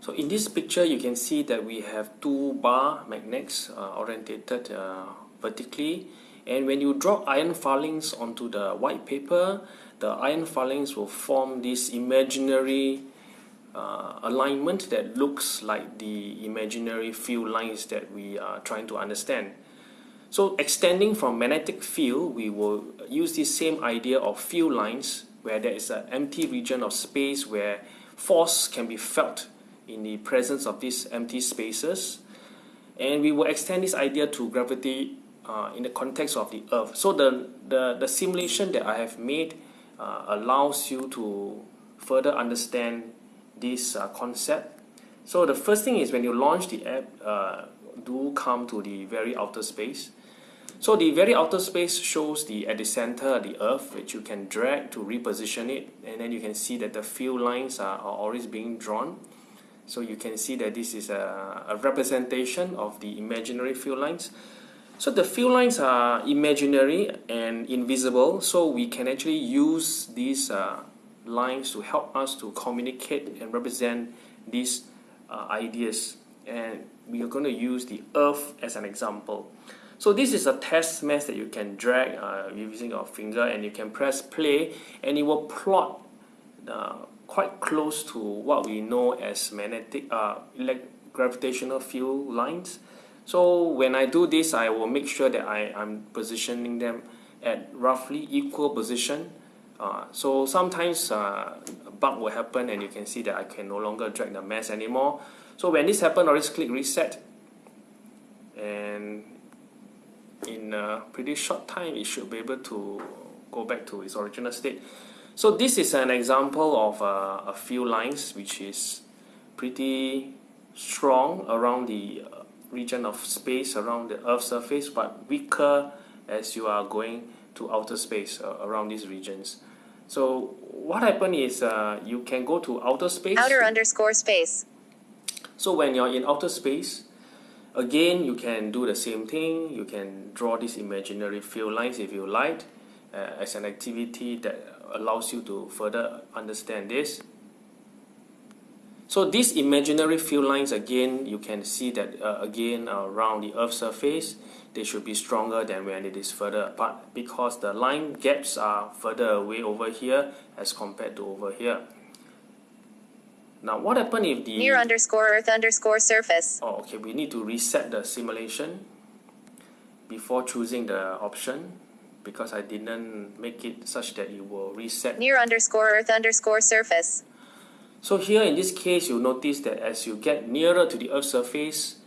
So in this picture you can see that we have two bar magnets uh, orientated uh, vertically and when you drop iron filings onto the white paper the iron filings will form this imaginary uh, alignment that looks like the imaginary field lines that we are trying to understand. So extending from magnetic field, we will use this same idea of field lines where there is an empty region of space where force can be felt in the presence of these empty spaces. And we will extend this idea to gravity uh, in the context of the Earth. So the, the, the simulation that I have made uh, allows you to further understand this uh, concept. So the first thing is when you launch the app, uh, do come to the very outer space. So the very outer space shows the at the center the earth which you can drag to reposition it and then you can see that the field lines are, are always being drawn. So you can see that this is a, a representation of the imaginary field lines. So the field lines are imaginary and invisible so we can actually use these uh, lines to help us to communicate and represent these uh, ideas and we are going to use the earth as an example so this is a test mass that you can drag uh, using your finger and you can press play and it will plot uh, quite close to what we know as magnetic uh, gravitational field lines so when I do this I will make sure that I, I'm positioning them at roughly equal position uh, so sometimes uh, a bug will happen and you can see that I can no longer drag the mass anymore. So when this happens, I'll just click reset and in a pretty short time it should be able to go back to its original state. So this is an example of uh, a field lines which is pretty strong around the uh, region of space around the Earth's surface but weaker as you are going to outer space uh, around these regions. So what happened is uh, you can go to outer space. Outer underscore space. So when you're in outer space, again you can do the same thing. You can draw these imaginary field lines if you like uh, as an activity that allows you to further understand this. So these imaginary field lines again, you can see that uh, again around the Earth's surface they should be stronger than when it is further apart because the line gaps are further away over here as compared to over here. Now what happened if the... Near underscore earth underscore surface. Oh, okay, we need to reset the simulation before choosing the option because I didn't make it such that it will reset. Near underscore earth underscore surface. So here in this case, you'll notice that as you get nearer to the earth's surface,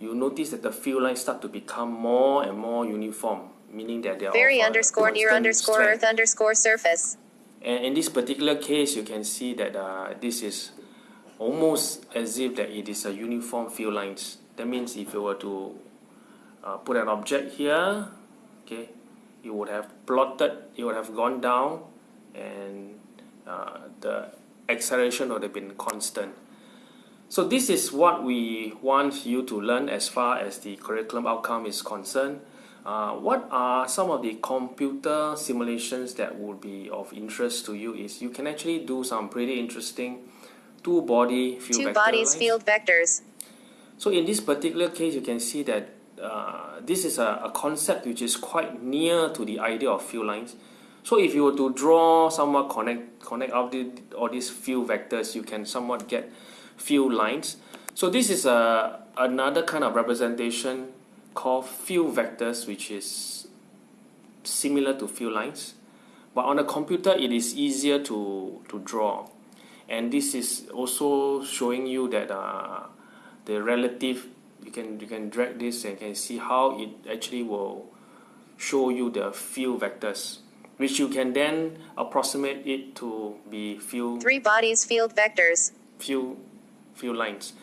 you notice that the field lines start to become more and more uniform, meaning that they are very underscore near underscore strength. earth underscore surface. And in this particular case, you can see that uh, this is almost as if that it is a uniform field lines. That means if you were to uh, put an object here, okay, it would have plotted, you would have gone down, and uh, the acceleration would have been constant. So this is what we want you to learn as far as the curriculum outcome is concerned. Uh, what are some of the computer simulations that would be of interest to you is you can actually do some pretty interesting two body field two bodies lines. field vectors. So in this particular case you can see that uh, this is a, a concept which is quite near to the idea of field lines. So if you were to draw somewhat connect connect all, the, all these field vectors you can somewhat get field lines. So this is a, another kind of representation called field vectors which is similar to field lines. But on a computer it is easier to, to draw. And this is also showing you that uh, the relative, you can, you can drag this and can see how it actually will show you the field vectors which you can then approximate it to be field three bodies field vectors field few lines.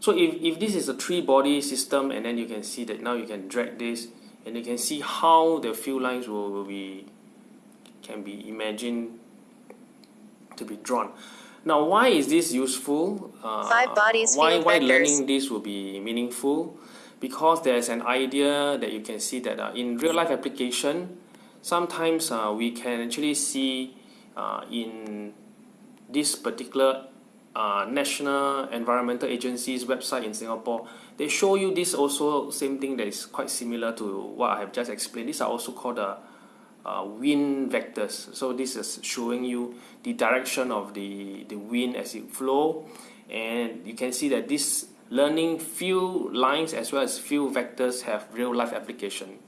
So if, if this is a three body system and then you can see that now you can drag this and you can see how the field lines will, will be can be imagined to be drawn. Now why is this useful? Uh, Five bodies why, why learning this will be meaningful? Because there's an idea that you can see that uh, in real life application sometimes uh, we can actually see uh, in this particular uh, uh, National Environmental Agency's website in Singapore, they show you this also same thing that is quite similar to what I have just explained. These are also called the uh, wind vectors. So this is showing you the direction of the, the wind as it flow and you can see that this learning field lines as well as field vectors have real life application.